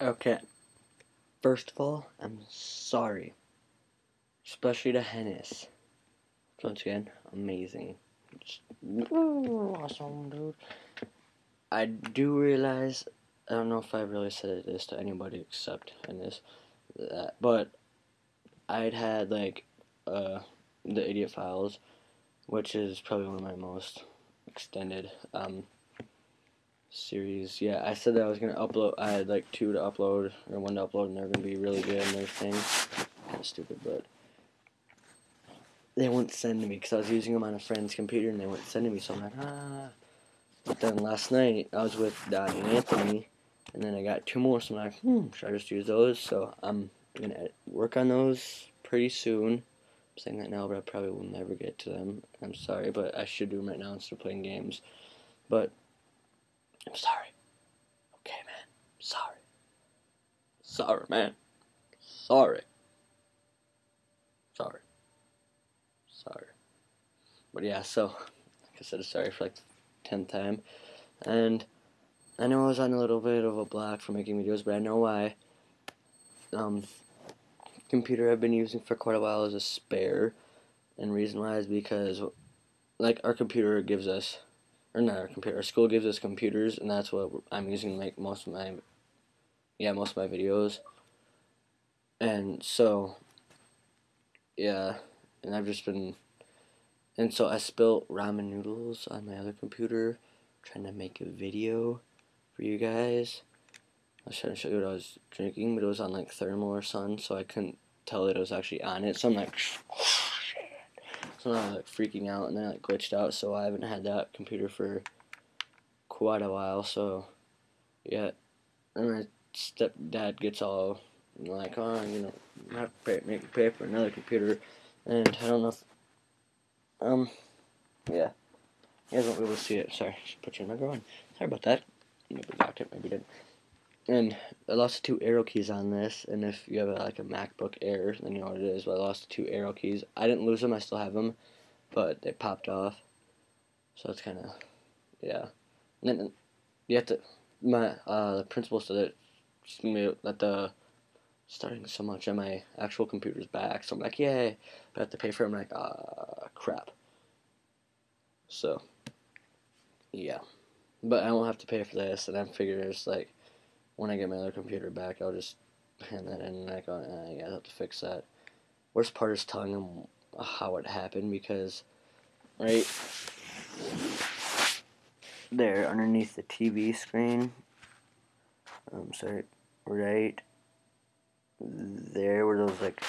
Okay. First of all, I'm sorry. Especially to Hennis. Once again, amazing. Just awesome, dude. I do realize, I don't know if I really said this to anybody except Hennis, that, but I'd had like uh, the Idiot Files, which is probably one of my most extended um, series. Yeah, I said that I was gonna upload. I had like two to upload or one to upload, and they're gonna be really good and everything. Kind of stupid, but they wouldn't send to me because I was using them on a friend's computer, and they wouldn't send to me. So I'm like, ah. But then last night I was with Donnie and Anthony, and then I got two more. So I'm like, hmm, should I just use those? So I'm gonna work on those pretty soon. I'm saying that now, but I probably will never get to them. I'm sorry, but I should do them right now instead of playing games. But I'm sorry. Okay, man. Sorry. Sorry, man. Sorry. Sorry. Sorry. But yeah, so, like I said, sorry for like the tenth time. And I know I was on a little bit of a block for making videos, but I know why. Um, computer I've been using for quite a while is a spare. And reason why is because, like, our computer gives us or not our computer, our school gives us computers, and that's what I'm using to make most of my, yeah, most of my videos. And so, yeah, and I've just been, and so I spilled ramen noodles on my other computer, trying to make a video for you guys. I was trying to show you what I was drinking, but it was on like thermal or sun, so I couldn't tell that it was actually on it. So I'm like, freaking out and then like glitched out so I haven't had that computer for quite a while so yeah. And my stepdad gets all like oh you know I have to pay, make pay for another computer. And I don't know if um yeah. You guys won't be able to see it. Sorry put your number on. Sorry about that. Maybe blocked it. Maybe didn't. And I lost two arrow keys on this, and if you have a, like a MacBook Air, then you know what it is. But I lost two arrow keys. I didn't lose them; I still have them, but they popped off. So it's kind of, yeah. And then you have to. My uh, the principal said that that the starting so much on my actual computer's back. So I'm like, yay! But I have to pay for it. I'm like, ah, crap. So, yeah. But I won't have to pay for this, and I figured it's like when I get my other computer back, I'll just hand that in and I go, uh, yeah, I have to fix that. Worst part is telling them how it happened because, right there underneath the TV screen, I'm um, sorry, right there were those like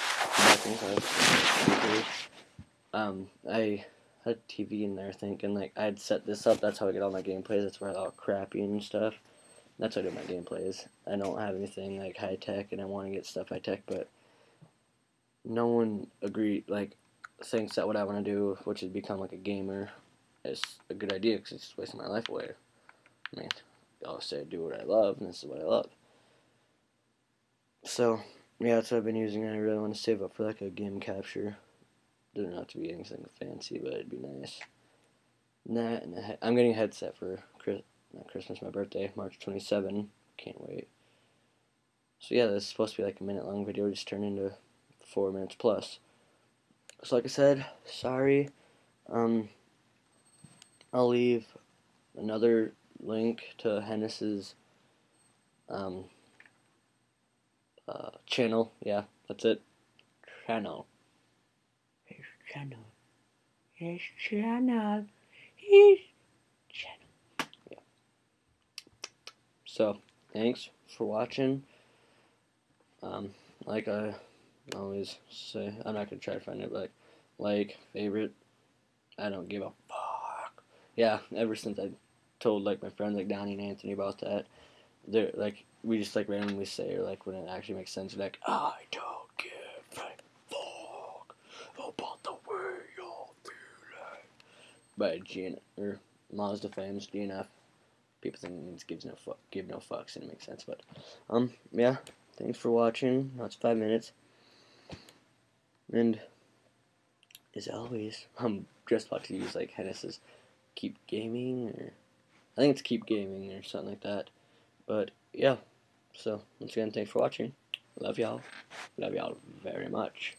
um, I had TV in there thinking like I'd set this up, that's how I get all my gameplays, that's where I all crappy and stuff. That's what my gameplays. I don't have anything like high tech, and I want to get stuff high tech, but no one agreed. Like thinks that what I want to do, which is become like a gamer, is a good idea because it's wasting my life away. I mean, say I do what I love, and this is what I love. So yeah, that's what I've been using. I really want to save up for like a game capture. Doesn't have to be anything fancy, but it'd be nice. That and I'm getting a headset for Chris Christmas, my birthday, March 27. Can't wait. So yeah, this is supposed to be like a minute long video, just turned into four minutes plus. So like I said, sorry. Um, I'll leave another link to Hennis's um, uh, channel. Yeah, that's it. Channel. His channel. His channel. His So, thanks for watching. Um, like I always say, I'm not going to try to find it, but like, favorite, I don't give a fuck. Yeah, ever since I told like my friends like Donnie and Anthony about that, they're like, we just like randomly say, or like when it actually makes sense, like, I don't give a fuck about the way you're feeling. By Gina, or Mazda Fames, DNF people think it gives no fuck, give no fucks, and it makes sense. But um, yeah, thanks for watching. That's five minutes, and as always, I'm just about to use like Hennis's keep gaming, or I think it's keep gaming or something like that. But yeah, So once again, thanks for watching. Love y'all. Love y'all very much.